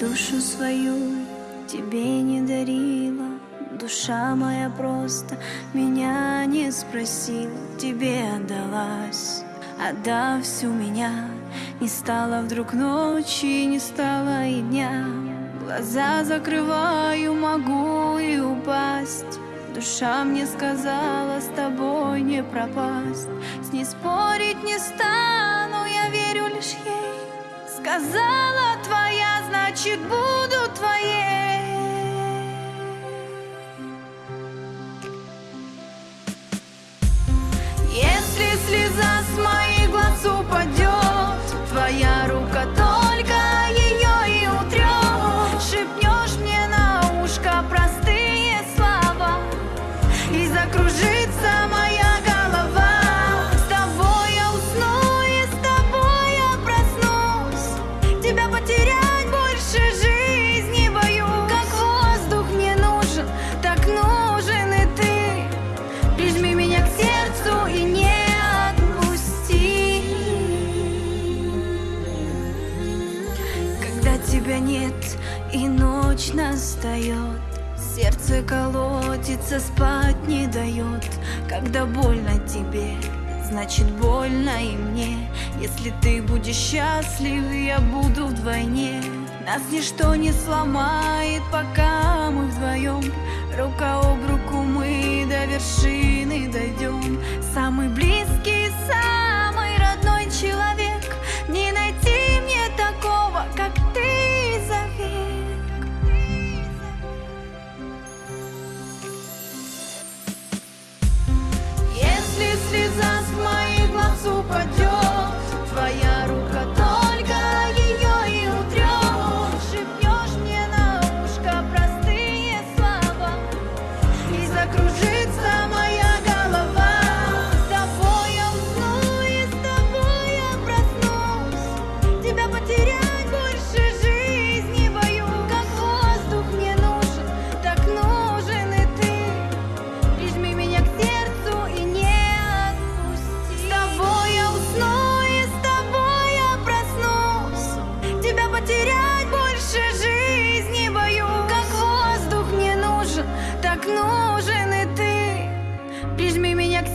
душу свою тебе не дарила. Душа моя просто меня не спросила Тебе отдалась, отдав всю меня Не стало вдруг ночи, не стало и дня. Глаза закрываю, могу и упасть. Душа мне сказала, с тобой не пропасть. С ней спорить не стану, я верю лишь ей. Сказала значит буду твоей тебя нет и ночь настает Сердце колотится, спать не дает Когда больно тебе, значит больно и мне. Если ты будешь счастлив, я буду вдвойне. Нас ничто не сломает, пока мы вдвоем Рука об руку мы до вершины дойдем Weźmij mnie jak